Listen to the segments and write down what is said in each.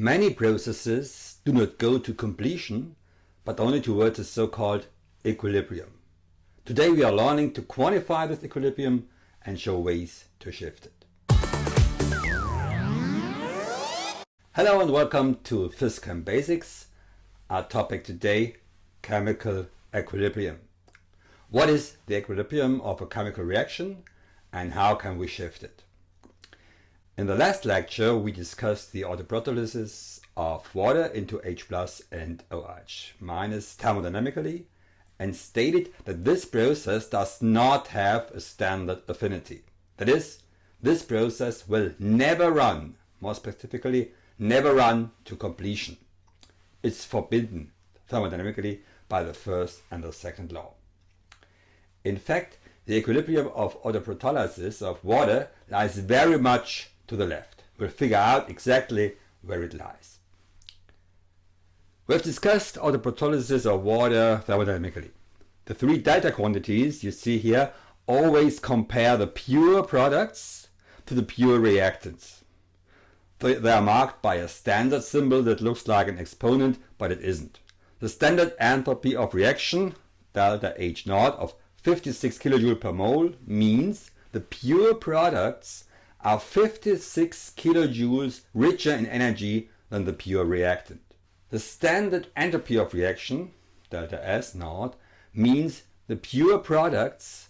Many processes do not go to completion, but only towards a so-called equilibrium. Today we are learning to quantify this equilibrium and show ways to shift it. Hello and welcome to PhysChem Basics. Our topic today, chemical equilibrium. What is the equilibrium of a chemical reaction and how can we shift it? In the last lecture we discussed the autoprotolysis of water into H plus and OH minus thermodynamically and stated that this process does not have a standard affinity. That is, this process will never run, more specifically, never run to completion. It's forbidden thermodynamically by the first and the second law. In fact, the equilibrium of autoprotolysis of water lies very much to the left. We'll figure out exactly where it lies. We've discussed all the autoprotolysis of water thermodynamically. The three delta quantities you see here always compare the pure products to the pure reactants. They are marked by a standard symbol that looks like an exponent, but it isn't. The standard enthalpy of reaction, delta H naught of 56 kilojoule per mole, means the pure products are 56 kilojoules richer in energy than the pure reactant. The standard entropy of reaction, delta S naught, means the pure products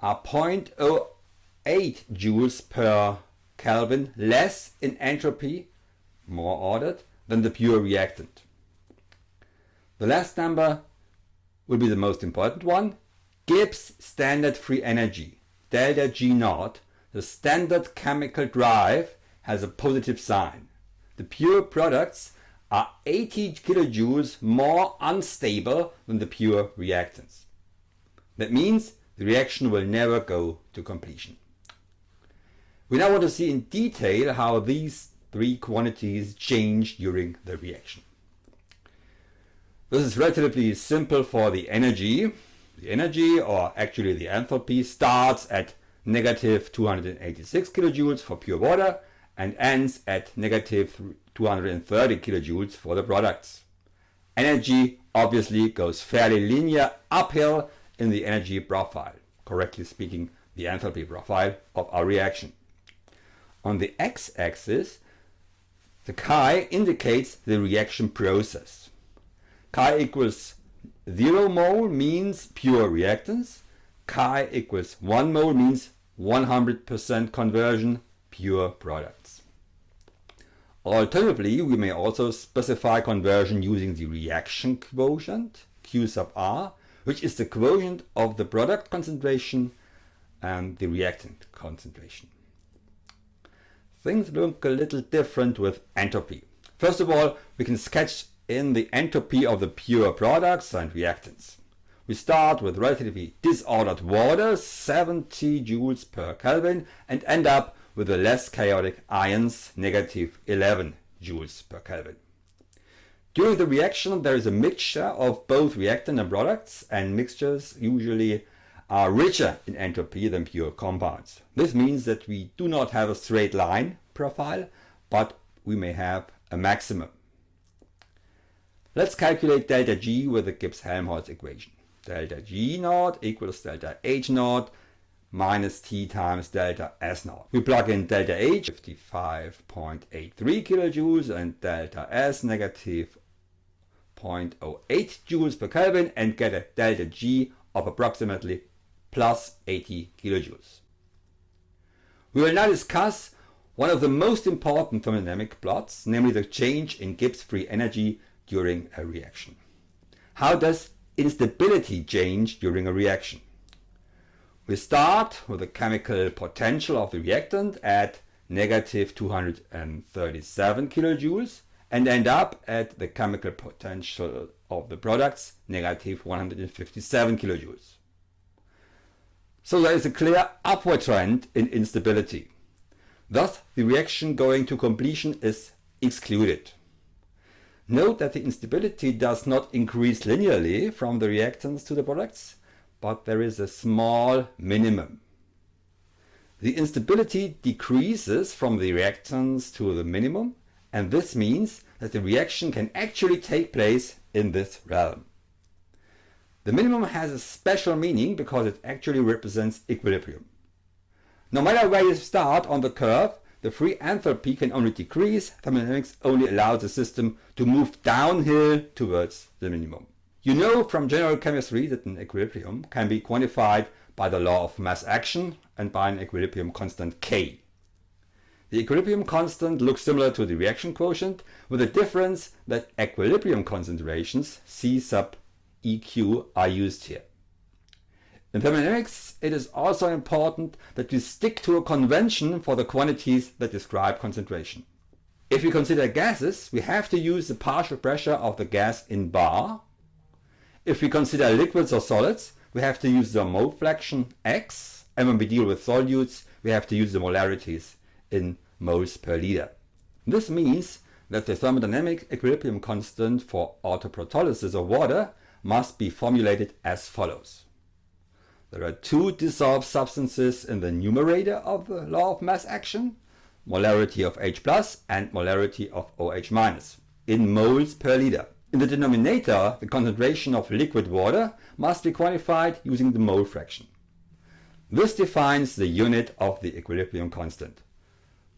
are 0.08 joules per Kelvin less in entropy, more ordered, than the pure reactant. The last number will be the most important one. Gibbs standard free energy, delta G naught, the standard chemical drive has a positive sign. The pure products are 80 kilojoules more unstable than the pure reactants. That means the reaction will never go to completion. We now want to see in detail how these three quantities change during the reaction. This is relatively simple for the energy. The energy, or actually the enthalpy, starts at negative 286 kilojoules for pure water and ends at negative 230 kilojoules for the products. Energy obviously goes fairly linear uphill in the energy profile, correctly speaking the enthalpy profile of our reaction. On the x-axis the chi indicates the reaction process. Chi equals 0 mole means pure reactants, chi equals 1 mole means 100% conversion pure products. Alternatively, we may also specify conversion using the reaction quotient, Q sub R, which is the quotient of the product concentration and the reactant concentration. Things look a little different with entropy. First of all, we can sketch in the entropy of the pure products and reactants. We start with relatively disordered water, 70 joules per Kelvin, and end up with the less chaotic ions, negative 11 joules per Kelvin. During the reaction there is a mixture of both reactant and products, and mixtures usually are richer in entropy than pure compounds. This means that we do not have a straight line profile, but we may have a maximum. Let's calculate delta G with the Gibbs-Helmholtz equation delta G naught equals delta H naught minus T times delta S naught. We plug in delta H 55.83 kilojoules and delta S negative 0.08 joules per Kelvin and get a delta G of approximately plus 80 kilojoules. We will now discuss one of the most important thermodynamic plots, namely the change in Gibbs free energy during a reaction. How does instability change during a reaction. We start with the chemical potential of the reactant at negative 237 kilojoules and end up at the chemical potential of the products negative 157 kilojoules. So there is a clear upward trend in instability. Thus the reaction going to completion is excluded. Note that the instability does not increase linearly from the reactants to the products, but there is a small minimum. The instability decreases from the reactants to the minimum and this means that the reaction can actually take place in this realm. The minimum has a special meaning because it actually represents equilibrium. No matter where you start on the curve, the free enthalpy can only decrease, thermodynamics only allows the system to move downhill towards the minimum. You know from general chemistry that an equilibrium can be quantified by the law of mass action and by an equilibrium constant K. The equilibrium constant looks similar to the reaction quotient with the difference that equilibrium concentrations C sub EQ are used here. In thermodynamics, it is also important that we stick to a convention for the quantities that describe concentration. If we consider gases, we have to use the partial pressure of the gas in bar. If we consider liquids or solids, we have to use the mole fraction x, and when we deal with solutes, we have to use the molarities in moles per liter. This means that the thermodynamic equilibrium constant for autoprotolysis of water must be formulated as follows. There are two dissolved substances in the numerator of the law of mass action, molarity of H plus and molarity of OH minus, in moles per liter. In the denominator, the concentration of liquid water must be quantified using the mole fraction. This defines the unit of the equilibrium constant,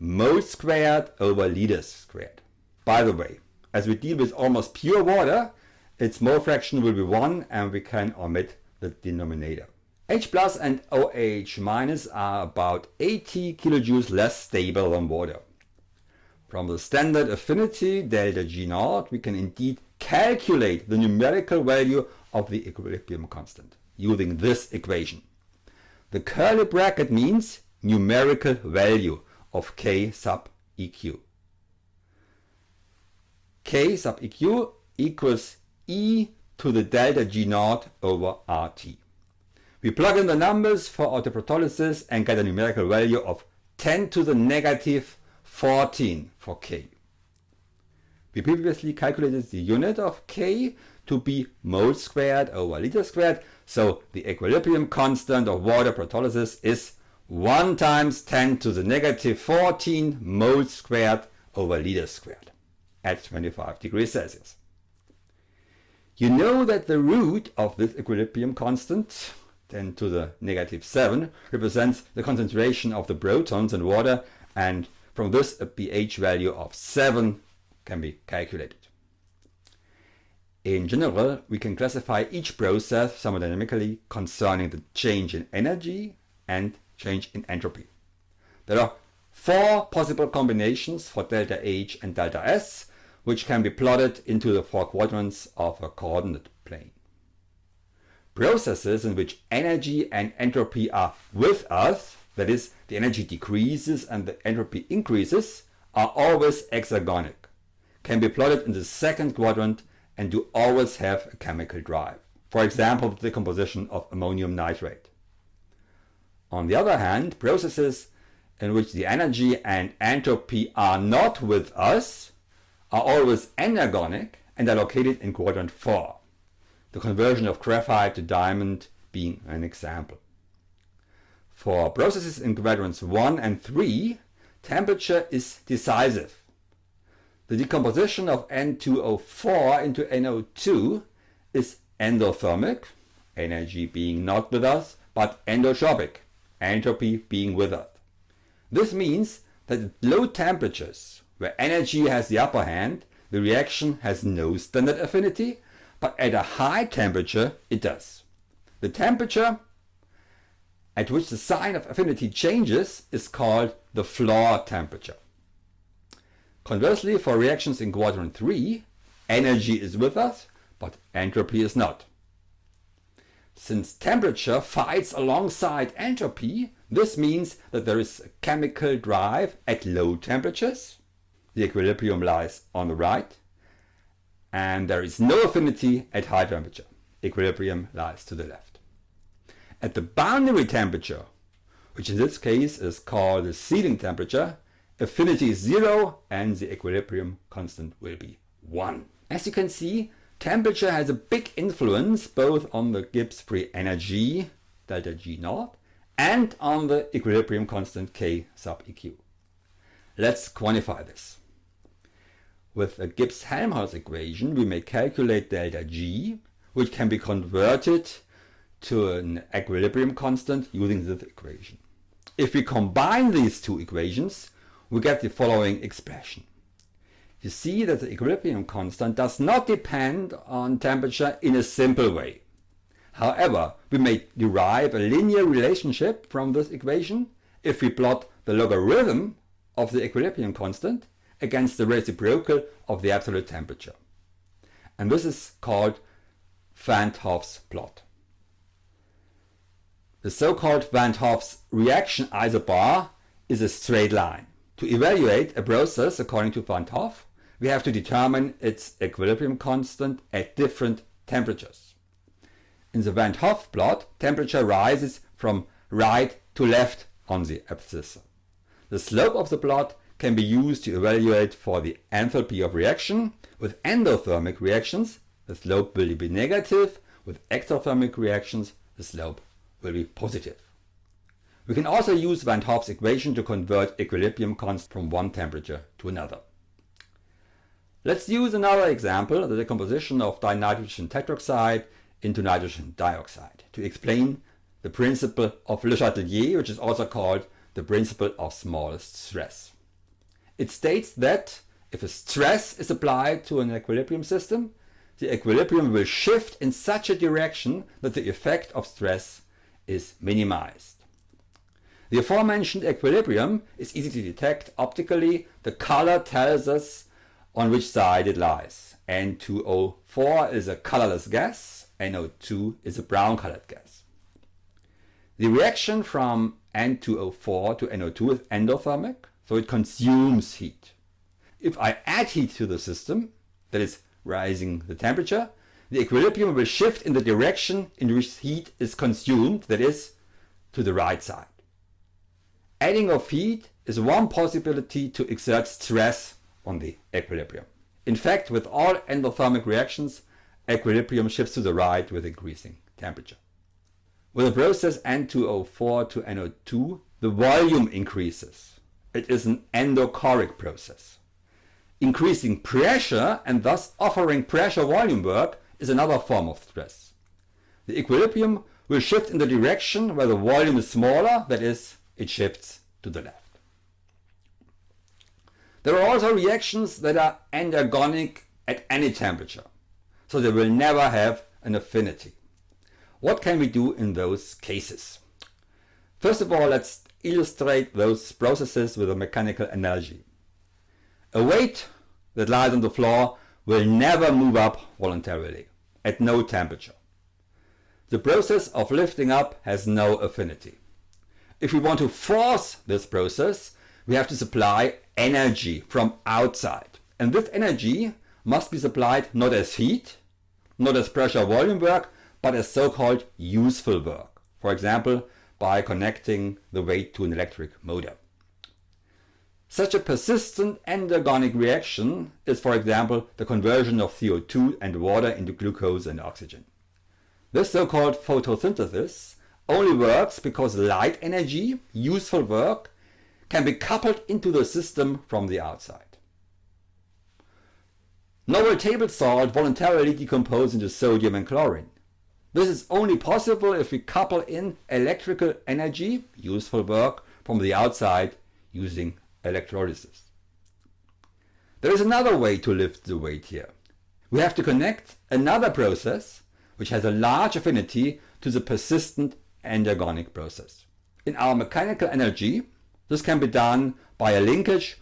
moles squared over liters squared. By the way, as we deal with almost pure water, its mole fraction will be 1 and we can omit the denominator. H plus and OH minus are about 80 kilojoules less stable than water. From the standard affinity delta G naught we can indeed calculate the numerical value of the equilibrium constant using this equation. The curly bracket means numerical value of K sub EQ. K sub EQ equals E to the delta G naught over RT. We plug in the numbers for autoprotolysis and get a numerical value of 10 to the negative 14 for K. We previously calculated the unit of K to be mole squared over liter squared, so the equilibrium constant of water protolysis is 1 times 10 to the negative 14 moles squared over liter squared at 25 degrees Celsius. You know that the root of this equilibrium constant 10 to the negative 7 represents the concentration of the protons in water and from this a pH value of 7 can be calculated. In general, we can classify each process thermodynamically concerning the change in energy and change in entropy. There are four possible combinations for delta H and delta S, which can be plotted into the four quadrants of a coordinate plane. Processes in which energy and entropy are with us, that is, the energy decreases and the entropy increases, are always exergonic, can be plotted in the second quadrant and do always have a chemical drive. For example, the decomposition of ammonium nitrate. On the other hand, processes in which the energy and entropy are not with us are always endergonic and are located in quadrant 4 the conversion of graphite to diamond being an example. For processes in quadrants 1 and 3, temperature is decisive. The decomposition of N2O4 into NO2 is endothermic, energy being not with us, but endotropic, entropy being with us. This means that at low temperatures, where energy has the upper hand, the reaction has no standard affinity but at a high temperature it does. The temperature at which the sign of affinity changes is called the floor temperature. Conversely, for reactions in quadrant 3, energy is with us, but entropy is not. Since temperature fights alongside entropy, this means that there is a chemical drive at low temperatures. The equilibrium lies on the right and there is no affinity at high temperature. Equilibrium lies to the left. At the boundary temperature, which in this case is called the ceiling temperature, affinity is zero and the equilibrium constant will be 1. As you can see, temperature has a big influence both on the Gibbs free energy, delta G naught, and on the equilibrium constant K sub EQ. Let's quantify this. With a Gibbs-Helmholtz equation, we may calculate delta G, which can be converted to an equilibrium constant using this equation. If we combine these two equations, we get the following expression. You see that the equilibrium constant does not depend on temperature in a simple way. However, we may derive a linear relationship from this equation if we plot the logarithm of the equilibrium constant against the reciprocal of the absolute temperature. And this is called Van't Hoff's plot. The so-called Van't Hoff's reaction isobar is a straight line. To evaluate a process according to Van't Hoff, we have to determine its equilibrium constant at different temperatures. In the Van't Hoff plot, temperature rises from right to left on the abscissa. The slope of the plot can be used to evaluate for the enthalpy of reaction. With endothermic reactions, the slope will be negative. With exothermic reactions, the slope will be positive. We can also use Van't Hoff's equation to convert equilibrium constant from one temperature to another. Let's use another example, the decomposition of dinitrogen tetroxide into nitrogen dioxide, to explain the principle of Le Chatelier, which is also called the principle of smallest stress. It states that if a stress is applied to an equilibrium system, the equilibrium will shift in such a direction that the effect of stress is minimized. The aforementioned equilibrium is easy to detect optically. The color tells us on which side it lies. N2O4 is a colorless gas, NO2 is a brown colored gas. The reaction from N2O4 to NO2 is endothermic, so it consumes heat. If I add heat to the system, that is rising the temperature, the equilibrium will shift in the direction in which heat is consumed, that is, to the right side. Adding of heat is one possibility to exert stress on the equilibrium. In fact, with all endothermic reactions, equilibrium shifts to the right with increasing temperature. With the process N2O4 to NO2, the volume increases. It is an endochoric process. Increasing pressure and thus offering pressure volume work is another form of stress. The equilibrium will shift in the direction where the volume is smaller, that is, it shifts to the left. There are also reactions that are endergonic at any temperature, so they will never have an affinity. What can we do in those cases? First of all, let's illustrate those processes with a mechanical analogy. A weight that lies on the floor will never move up voluntarily at no temperature. The process of lifting up has no affinity. If we want to force this process, we have to supply energy from outside. And this energy must be supplied not as heat, not as pressure volume work, but as so-called useful work. For example, by connecting the weight to an electric motor. Such a persistent endergonic reaction is for example the conversion of CO2 and water into glucose and oxygen. This so-called photosynthesis only works because light energy, useful work, can be coupled into the system from the outside. Noble table salt voluntarily decomposes into sodium and chlorine. This is only possible if we couple in electrical energy, useful work, from the outside using electrolysis. There is another way to lift the weight here. We have to connect another process which has a large affinity to the persistent endergonic process. In our mechanical energy, this can be done by a linkage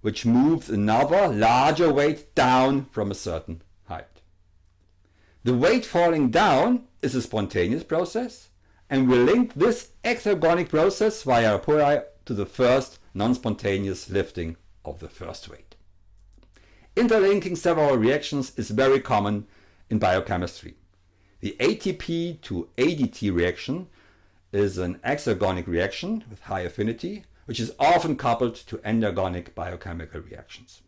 which moves another larger weight down from a certain. The weight falling down is a spontaneous process and we link this exergonic process via a pulley to the first non-spontaneous lifting of the first weight. Interlinking several reactions is very common in biochemistry. The ATP to ADP reaction is an exergonic reaction with high affinity, which is often coupled to endergonic biochemical reactions.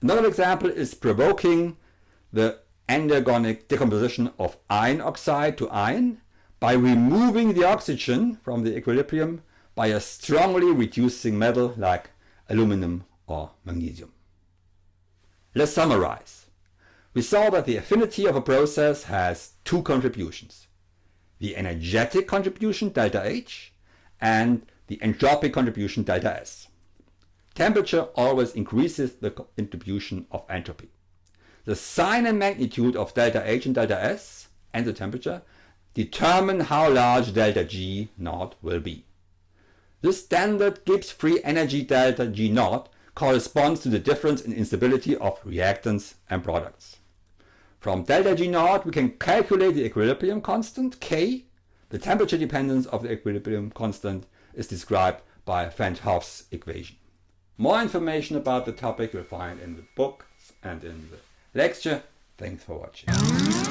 Another example is provoking the endergonic decomposition of iron oxide to iron by removing the oxygen from the equilibrium by a strongly reducing metal like aluminum or magnesium. Let's summarize. We saw that the affinity of a process has two contributions. The energetic contribution delta H and the entropic contribution delta S. Temperature always increases the contribution of entropy. The sign and magnitude of delta H and delta S and the temperature determine how large delta G naught will be. The standard Gibbs free energy delta G naught corresponds to the difference in instability of reactants and products. From delta G naught we can calculate the equilibrium constant K. The temperature dependence of the equilibrium constant is described by Van't Hoff's equation. More information about the topic you'll find in the book and in the lecture. Thanks for watching.